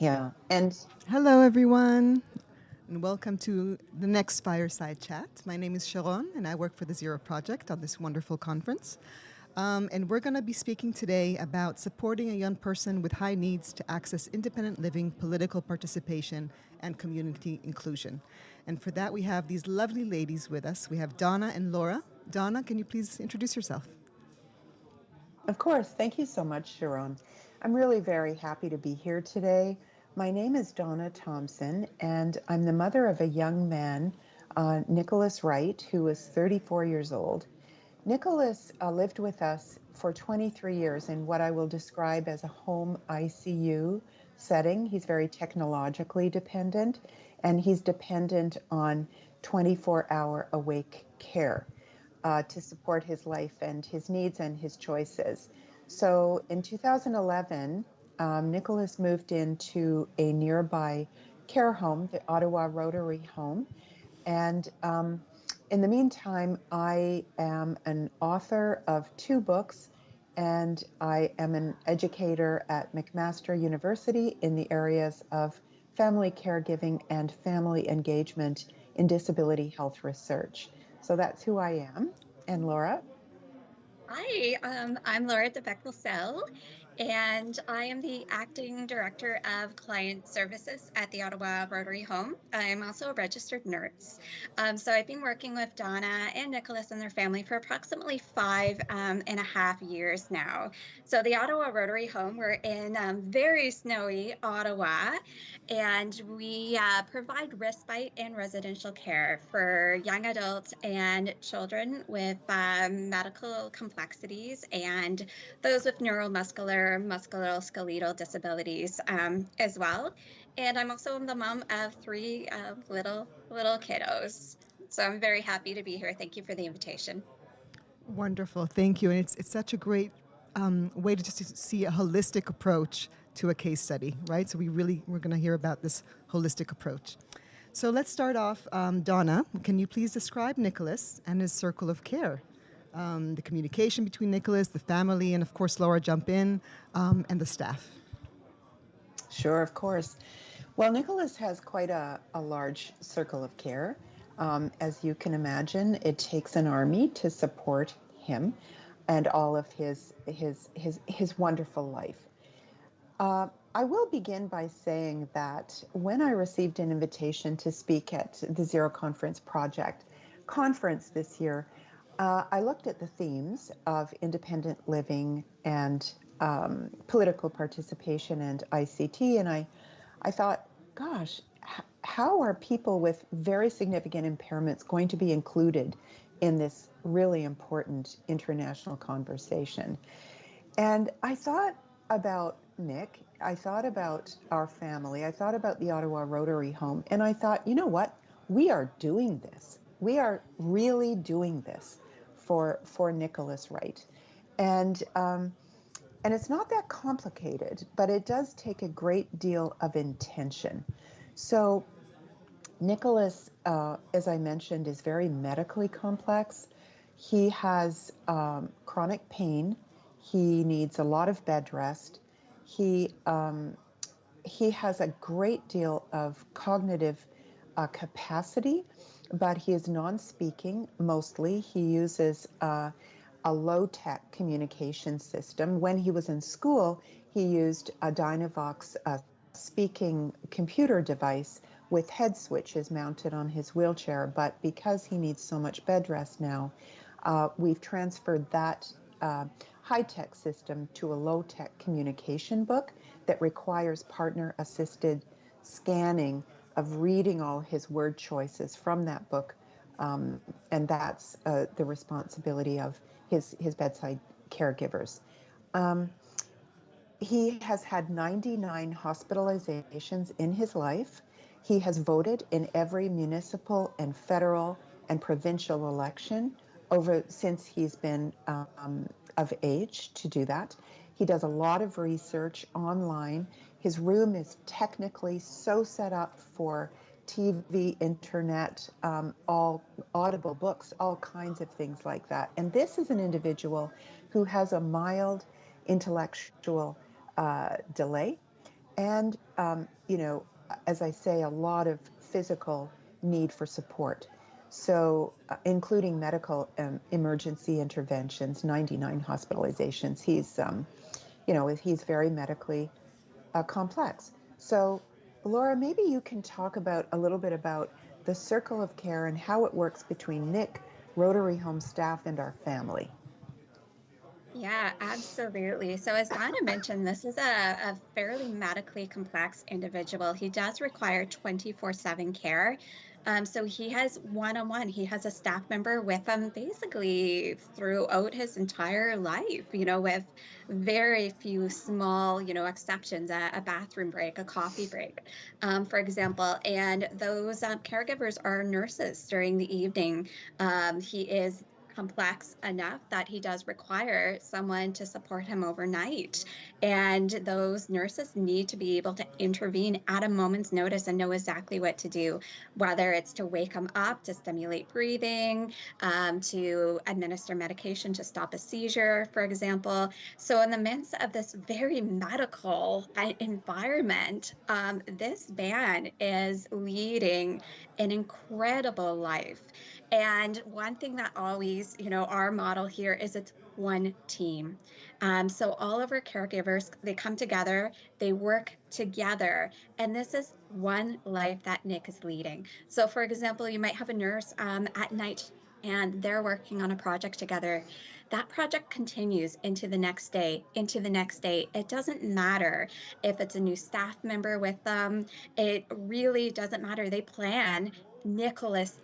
Yeah. And hello, everyone, and welcome to the next Fireside Chat. My name is Sharon, and I work for the Zero Project on this wonderful conference. Um, and we're going to be speaking today about supporting a young person with high needs to access independent living, political participation, and community inclusion. And for that, we have these lovely ladies with us. We have Donna and Laura. Donna, can you please introduce yourself? Of course. Thank you so much, Sharon. I'm really very happy to be here today. My name is Donna Thompson, and I'm the mother of a young man, uh, Nicholas Wright, who is 34 years old. Nicholas uh, lived with us for 23 years in what I will describe as a home ICU setting. He's very technologically dependent, and he's dependent on 24 hour awake care uh, to support his life and his needs and his choices. So in 2011, um, Nicholas moved into a nearby care home, the Ottawa Rotary Home. And um, in the meantime, I am an author of two books, and I am an educator at McMaster University in the areas of family caregiving and family engagement in disability health research. So that's who I am. And Laura? Hi, um, I'm Laura de Beckel and I am the acting director of client services at the Ottawa Rotary Home. I'm also a registered nurse. Um, so I've been working with Donna and Nicholas and their family for approximately five um, and a half years now. So the Ottawa Rotary Home, we're in um, very snowy Ottawa, and we uh, provide respite and residential care for young adults and children with um, medical complexities and those with neuromuscular musculoskeletal disabilities um, as well. And I'm also the mom of three uh, little little kiddos. So I'm very happy to be here. Thank you for the invitation. Wonderful, thank you. And it's it's such a great um, way to just see a holistic approach to a case study, right? So we really we're going to hear about this holistic approach. So let's start off. Um, Donna, can you please describe Nicholas and his circle of care? Um, the communication between Nicholas, the family, and of course Laura jump in, um, and the staff. Sure, of course. Well, Nicholas has quite a, a large circle of care. Um, as you can imagine, it takes an army to support him and all of his his his his wonderful life. Uh, I will begin by saying that when I received an invitation to speak at the Zero Conference Project conference this year, uh, I looked at the themes of independent living and um, political participation and ICT, and I, I thought, gosh, h- how are people with very significant impairments going to be included in this really important international conversation? And I thought about Nick, I thought about our family, I thought about the Ottawa Rotary Home, and I thought, you know what? We are doing this. We are really doing this for for Nicholas Wright, and um, and it's not that complicated, but it does take a great deal of intention. So Nicholas, uh, as I mentioned, is very medically complex. He has um, chronic pain. He needs a lot of bed rest. He um, he has a great deal of cognitive uh, capacity but he is non-speaking mostly. He uses uh, a low-tech communication system. When he was in school, he used a Dynavox uh, speaking computer device with head switches mounted on his wheelchair. But because he needs so much bed rest now, uh, we've transferred that uh, high-tech system to a low-tech communication book that requires partner-assisted scanning of reading all his word choices from that book. Um, and that's uh, the responsibility of his, his bedside caregivers. Um, he has had 99 hospitalizations in his life. He has voted in every municipal and federal and provincial election over since he's been um, of age to do that. He does a lot of research online his room is technically so set up for TV, internet, um, all audible books, all kinds of things like that. And this is an individual who has a mild intellectual uh, delay. And um, you know, as I say, a lot of physical need for support. So, uh, including medical um, emergency interventions, 99 hospitalizations. He's, um, you know, he's very medically uh, complex. So, Laura, maybe you can talk about a little bit about the circle of care and how it works between Nick, Rotary Home staff, and our family. Yeah, absolutely. So, as Donna mentioned, this is a, a fairly medically complex individual. He does require 24 7 care. Um, so he has one on one, he has a staff member with him basically throughout his entire life, you know, with very few small, you know, exceptions a, a bathroom break, a coffee break, um, for example. And those um, caregivers are nurses during the evening. Um, he is complex enough that he does require someone to support him overnight. And those nurses need to be able to intervene at a moment's notice and know exactly what to do, whether it's to wake him up, to stimulate breathing, um, to administer medication to stop a seizure, for example. So, in the midst of this very medical uh, environment, um, this man is leading an incredible life. And one thing that always, you know, our model here is it's one team. Um, so all of our caregivers, they come together, they work together, and this is one life that Nick is leading. So, for example, you might have a nurse um, at night and they're working on a project together. That project continues into the next day, into the next day. It doesn't matter if it's a new staff member with them. It really doesn't matter. They plan Nicholas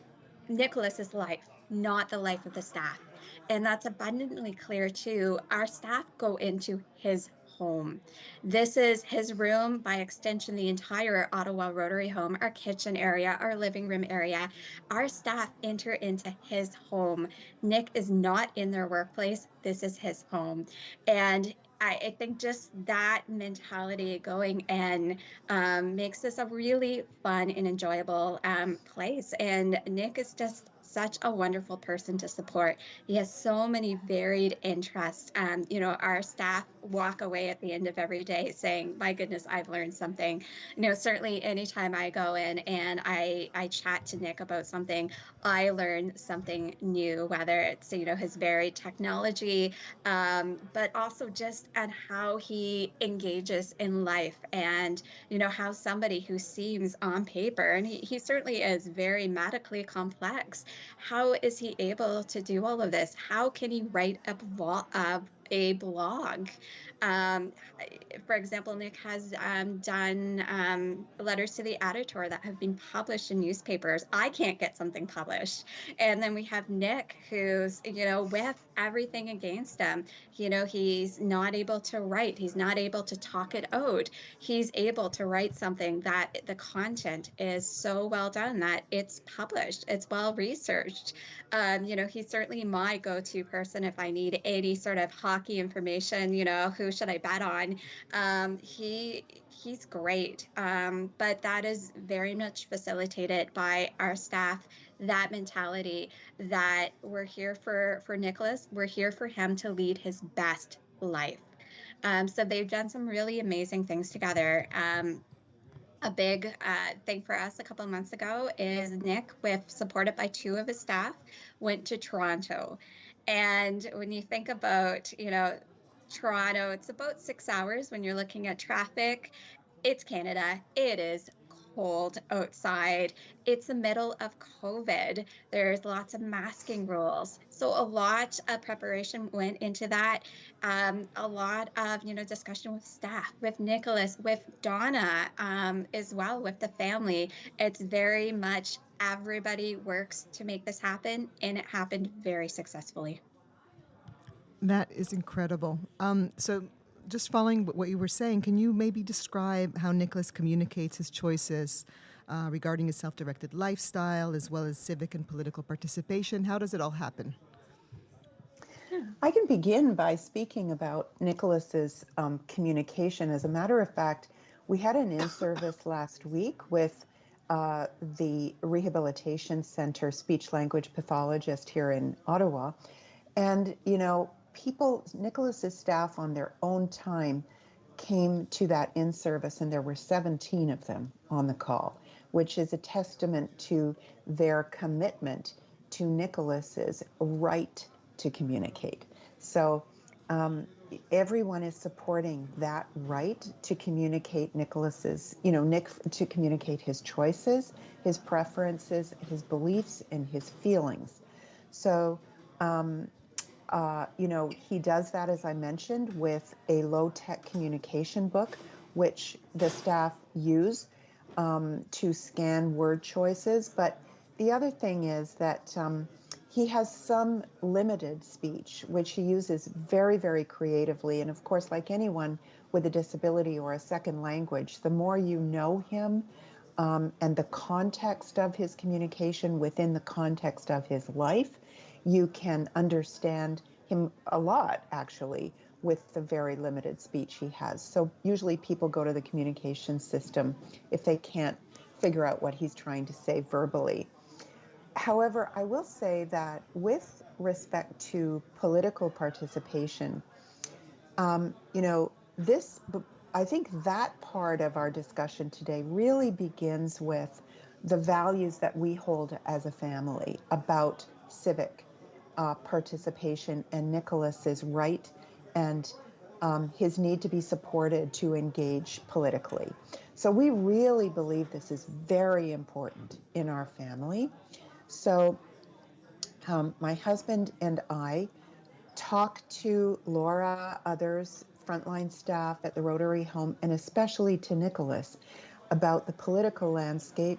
Nicholas's life, not the life of the staff. And that's abundantly clear too. Our staff go into his home. This is his room, by extension, the entire Ottawa Rotary home, our kitchen area, our living room area. Our staff enter into his home. Nick is not in their workplace. This is his home. And I, I think just that mentality going in um, makes this a really fun and enjoyable um, place. And Nick is just such a wonderful person to support. He has so many varied interests. Um, you know, our staff walk away at the end of every day saying, "My goodness, I've learned something." You know, certainly anytime I go in and I I chat to Nick about something, I learn something new. Whether it's you know his varied technology, um, but also just on how he engages in life, and you know how somebody who seems on paper, and he, he certainly is very medically complex how is he able to do all of this? How can he write a, blog, uh, a blog? Um, for example, Nick has um, done um, letters to the editor that have been published in newspapers. I can't get something published. And then we have Nick, who's, you know, with everything against him, you know, he's not able to write, he's not able to talk it out. He's able to write something that the content is so well done that it's published, it's well researched. Um, you know, he's certainly my go to person if I need any sort of hockey information, you know, who should I bet on? Um, he he's great, um, but that is very much facilitated by our staff. That mentality that we're here for for Nicholas, we're here for him to lead his best life. Um, so they've done some really amazing things together. Um, a big uh, thing for us a couple of months ago is Nick, with supported by two of his staff, went to Toronto. And when you think about, you know, Toronto. It's about six hours when you're looking at traffic. It's Canada. It is cold outside. It's the middle of COVID. There's lots of masking rules. So a lot of preparation went into that. Um, a lot of you know discussion with staff, with Nicholas, with Donna um, as well, with the family. It's very much everybody works to make this happen, and it happened very successfully. That is incredible. Um, so, just following what you were saying, can you maybe describe how Nicholas communicates his choices uh, regarding his self directed lifestyle as well as civic and political participation? How does it all happen? I can begin by speaking about Nicholas's um, communication. As a matter of fact, we had an in service last week with uh, the Rehabilitation Center speech language pathologist here in Ottawa. And, you know, people, Nicholas's staff on their own time came to that in service, and there were 17 of them on the call, which is a testament to their commitment to Nicholas's right to communicate. So um, everyone is supporting that right to communicate Nicholas's, you know, Nick to communicate his choices, his preferences, his beliefs, and his feelings. So, um, uh, you know, he does that, as I mentioned, with a low tech communication book, which the staff use um, to scan word choices. But the other thing is that um, he has some limited speech, which he uses very, very creatively. And of course, like anyone with a disability or a second language, the more you know him um, and the context of his communication within the context of his life, you can understand him a lot, actually, with the very limited speech he has. So usually people go to the communication system if they can't figure out what he's trying to say verbally. However, I will say that with respect to political participation, um, you know, this, I think that part of our discussion today really begins with the values that we hold as a family about civic uh, participation and Nicholas's right and um, his need to be supported to engage politically. So we really believe this is very important in our family. So um, my husband and I talk to Laura, others, frontline staff at the Rotary Home, and especially to Nicholas about the political landscape,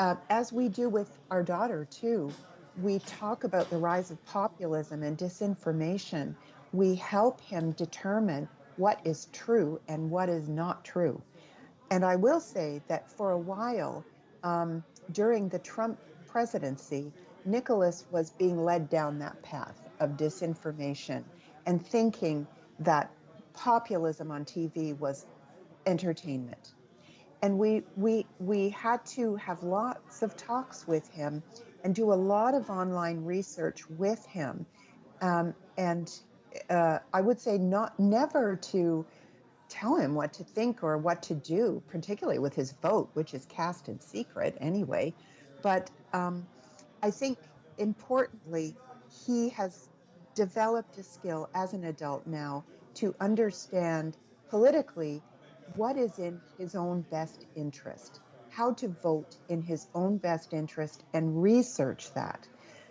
uh, as we do with our daughter too. We talk about the rise of populism and disinformation. We help him determine what is true and what is not true. And I will say that for a while, um, during the Trump presidency, Nicholas was being led down that path of disinformation and thinking that populism on TV was entertainment. And we, we, we had to have lots of talks with him and do a lot of online research with him. Um, and uh, I would say not never to tell him what to think or what to do, particularly with his vote, which is cast in secret anyway. But um, I think importantly, he has developed a skill as an adult now to understand politically what is in his own best interest, how to vote in his own best interest, and research that.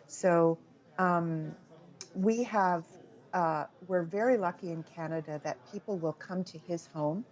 So um, we have, uh, we're very lucky in Canada that people will come to his home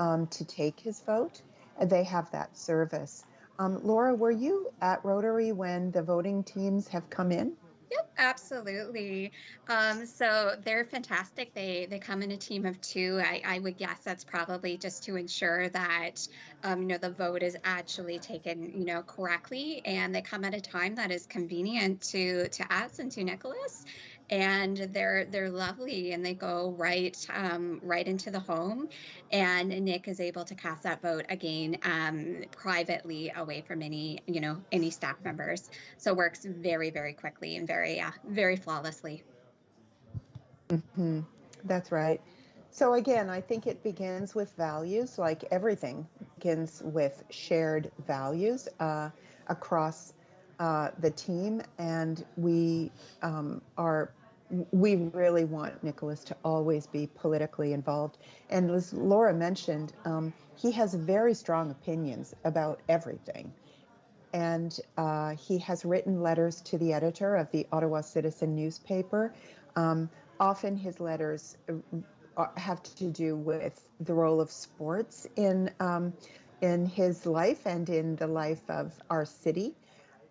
um, to take his vote. They have that service. Um, Laura, were you at Rotary when the voting teams have come in? Yep, absolutely. Um, so they're fantastic. They they come in a team of two. I, I would guess that's probably just to ensure that um, you know the vote is actually taken you know correctly, and they come at a time that is convenient to to us and to Nicholas and they're they're lovely and they go right um, right into the home. And nick is able to cast that vote again um, privately away from any you know any staff members. So it works very very quickly and very uh, very flawlessly. Mm-hmm. that's right. So again i think it begins with values like everything begins with shared values uh, across uh, the team, and we um, are we really want Nicholas to always be politically involved. And as Laura mentioned, um, he has very strong opinions about everything. And uh, he has written letters to the editor of the Ottawa Citizen newspaper. Um, often his letters uh, have to do with the role of sports in um, in his life and in the life of our city.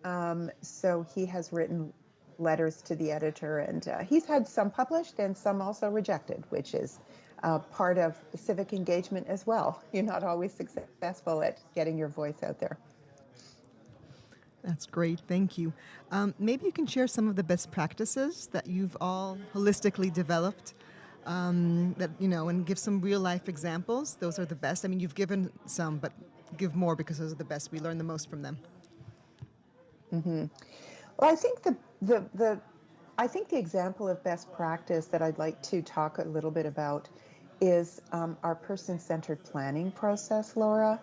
Um, so he has written letters to the editor, and uh, he's had some published and some also rejected, which is uh, part of civic engagement as well. You're not always successful at getting your voice out there. That's great, thank you. Um, maybe you can share some of the best practices that you've all holistically developed. Um, that you know, and give some real life examples. Those are the best. I mean, you've given some, but give more because those are the best. We learn the most from them. Mm-hmm. Well, I think the the the I think the example of best practice that I'd like to talk a little bit about is um, our person-centered planning process, Laura.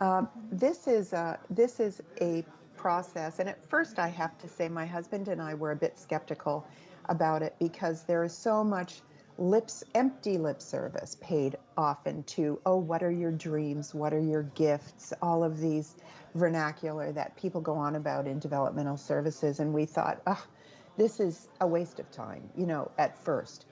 Um, this is a, this is a process, and at first I have to say my husband and I were a bit skeptical about it because there is so much lips empty lip service paid often to oh what are your dreams? What are your gifts? All of these vernacular that people go on about in developmental services and we thought oh this is a waste of time you know at first.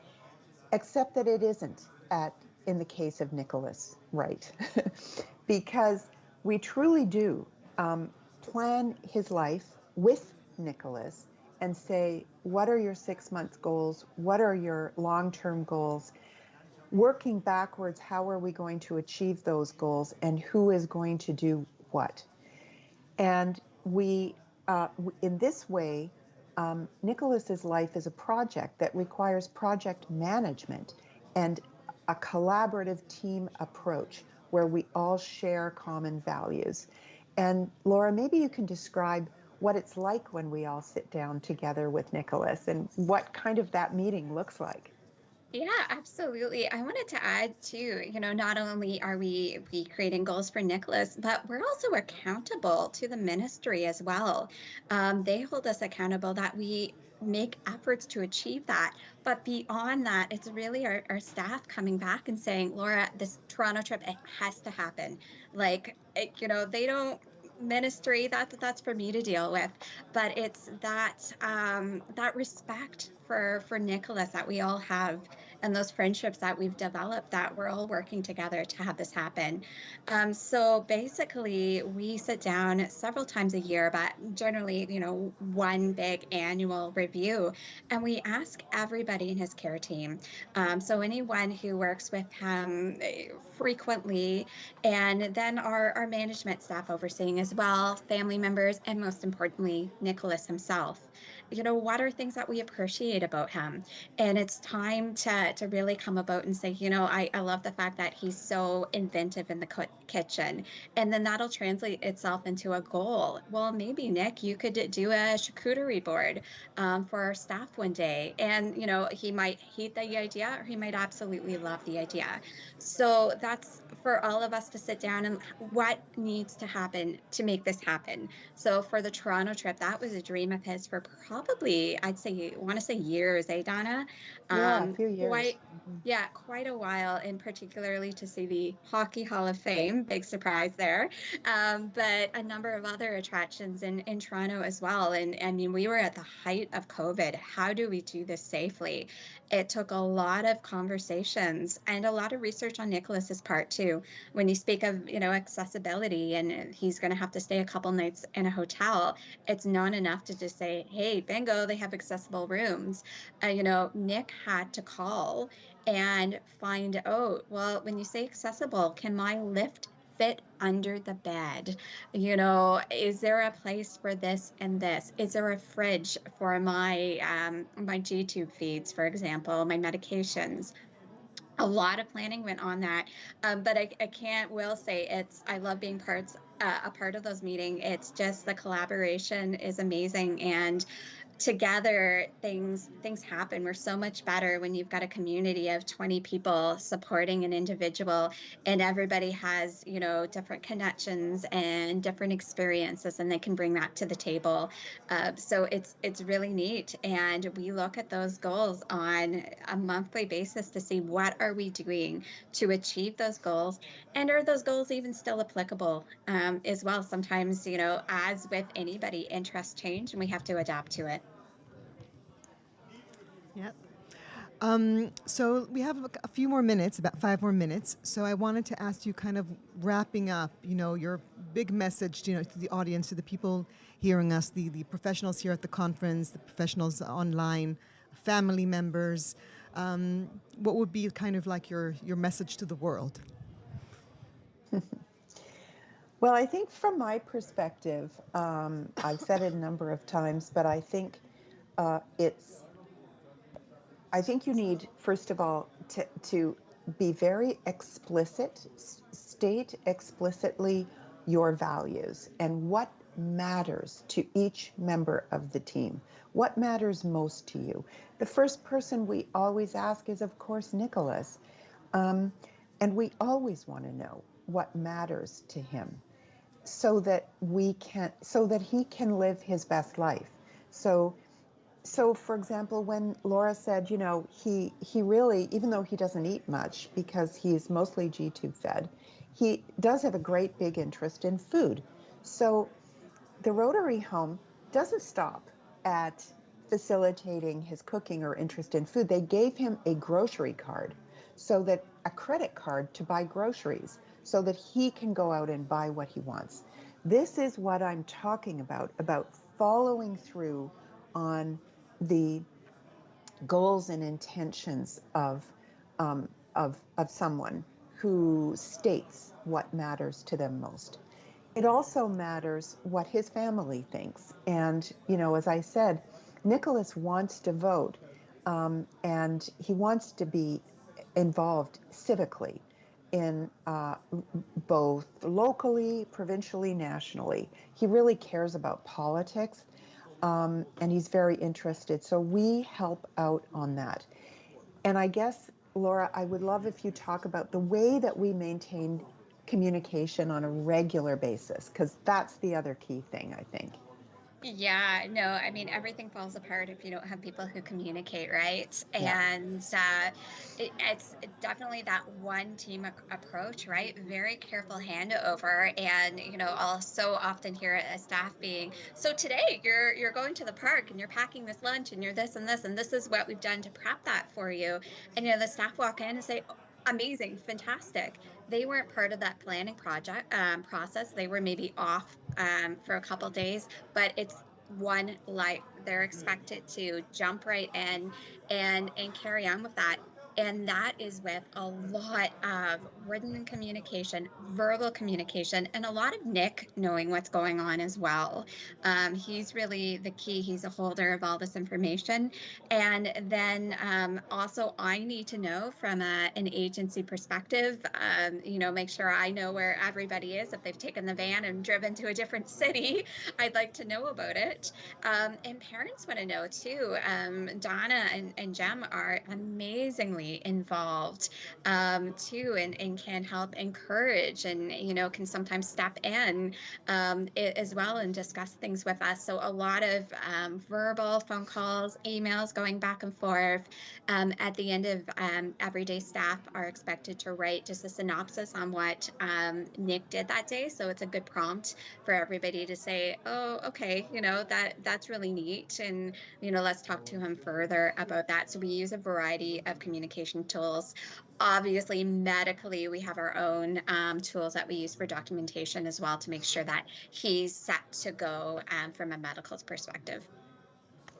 Except that it isn't at in the case of nicholas right because we truly do um, plan his life with nicholas and say, what are your six month goals? What are your long term goals? Working backwards, how are we going to achieve those goals and who is going to do what? And we, uh, in this way, um, Nicholas's life is a project that requires project management and a collaborative team approach where we all share common values. And Laura, maybe you can describe what it's like when we all sit down together with Nicholas and what kind of that meeting looks like. Yeah, absolutely. I wanted to add too, you know, not only are we we creating goals for Nicholas, but we're also accountable to the ministry as well. Um, they hold us accountable that we make efforts to achieve that. But beyond that, it's really our, our staff coming back and saying, Laura, this Toronto trip, it has to happen. Like, it, you know, they don't ministry that that's for me to deal with. But it's that um that respect for for nicholas that we all have and those friendships that we've developed that we're all working together to have this happen. Um, so basically, we sit down several times a year, but generally, you know, one big annual review, and we ask everybody in his care team. Um, so anyone who works with him eh, frequently, and then our, our management staff overseeing as well, family members, and most importantly, Nicholas himself you know, what are things that we appreciate about him? And it's time to to really come about and say, you know, I, I love the fact that he's so inventive in the kitchen. And then that'll translate itself into a goal. Well, maybe, Nick, you could do a charcuterie board um, for our staff one day. And, you know, he might hate the idea or he might absolutely love the idea. So that's for all of us to sit down and what needs to happen to make this happen. So for the Toronto trip, that was a dream of his for probably, I'd say, want to say years, eh, Donna? Yeah, um, a few years. Quite, mm-hmm. yeah, quite a while, and particularly to see the Hockey Hall of Fame, big surprise there. Um, but a number of other attractions in, in Toronto as well. And I mean, we were at the height of COVID. How do we do this safely? It took a lot of conversations and a lot of research on Nicholas's part too. When you speak of, you know, accessibility and he's going to have to stay a couple nights in a hotel, it's not enough to just say, "Hey, bingo, they have accessible rooms." Uh, you know, Nick had to call and find out, well, when you say accessible, can my lift fit under the bed? You know, is there a place for this and this? Is there a fridge for my um, my G tube feeds, for example, my medications? A lot of planning went on that, um, but I, I can't will say it's. I love being parts uh, a part of those meetings. It's just the collaboration is amazing, and together things things happen. We're so much better when you've got a community of 20 people supporting an individual and everybody has you know different connections and different experiences and they can bring that to the table. Uh, so it's it's really neat and we look at those goals on a monthly basis to see what are we doing to achieve those goals and are those goals even still applicable um, as well. Sometimes you know as with anybody interests change and we have to adapt to it Yep. Um, so we have a few more minutes, about five more minutes. So I wanted to ask you, kind of wrapping up, you know, your big message, you know, to the audience, to the people hearing us, the the professionals here at the conference, the professionals online, family members. Um, what would be kind of like your your message to the world? well, I think from my perspective, um, I've said it a number of times, but I think uh, it's I think you need, first of all, to, to be very explicit, state explicitly your values and what matters to each member of the team. What matters most to you? The first person we always ask is, of course, Nicholas. Um, and we always want to know what matters to him so that we can so that he can live his best life. So so for example when Laura said, you know, he he really even though he doesn't eat much because he's mostly G tube fed, he does have a great big interest in food. So the Rotary Home doesn't stop at facilitating his cooking or interest in food. They gave him a grocery card so that a credit card to buy groceries so that he can go out and buy what he wants. This is what I'm talking about about following through on the goals and intentions of um, of of someone who states what matters to them most. It also matters what his family thinks. And you know, as I said, Nicholas wants to vote, um, and he wants to be involved civically in uh, both locally, provincially, nationally. He really cares about politics um, and he's very interested. So we help out on that. And I guess, Laura, I would love if you talk about the way that we maintain communication on a regular basis, because that's the other key thing, I think. Yeah, no, I mean, everything falls apart if you don't have people who communicate, right? Yeah. And uh, it, it's definitely that one team ac- approach, right? Very careful handover, and you know, I'll so often hear a staff being, "So today you're you're going to the park and you're packing this lunch and you're this and this and this is what we've done to prep that for you," and you know, the staff walk in and say, "Oh, "Amazing, fantastic." They weren't part of that planning project um, process. They were maybe off um, for a couple days, but it's one life. They're expected to jump right in and and carry on with that. And that is with a lot of written communication, verbal communication, and a lot of Nick knowing what's going on as well. Um, he's really the key. He's a holder of all this information. And then um, also, I need to know from a, an agency perspective, um, you know, make sure I know where everybody is. If they've taken the van and driven to a different city, I'd like to know about it. Um, and parents want to know too. Um, Donna and, and Jem are amazingly involved um, too and, and can help encourage and, you know, can sometimes step in um, as well and discuss things with us. So a lot of um, verbal phone calls, emails going back and forth. Um, at the end of um, everyday staff are expected to write just a synopsis on what um, Nick did that day. So it's a good prompt for everybody to say, oh, okay, you know, that that's really neat. And, you know, let's talk to him further about that. So we use a variety of communication tools. Obviously, medically, we have our own um, tools that we use for documentation as well to make sure that he's set to go um, from a medical perspective.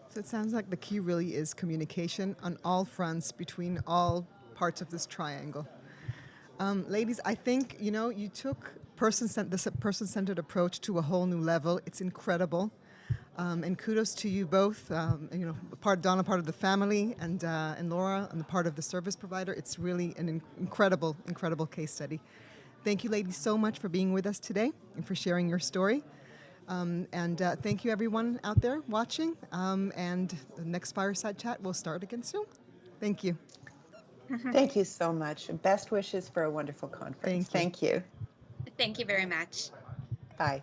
So it sounds like the key really is communication on all fronts between all parts of this triangle. Um, ladies, I think you know you took person this person-centered approach to a whole new level. It's incredible, um, and kudos to you both. Um, you know, part Donna, part of the family, and uh, and Laura, on the part of the service provider. It's really an in- incredible, incredible case study. Thank you, ladies, so much for being with us today and for sharing your story. Um, and uh, thank you, everyone out there watching. Um, and the next fireside chat will start again soon. Thank you. Thank you so much. Best wishes for a wonderful conference. Thank you. Thank you. Thank you very much. Bye.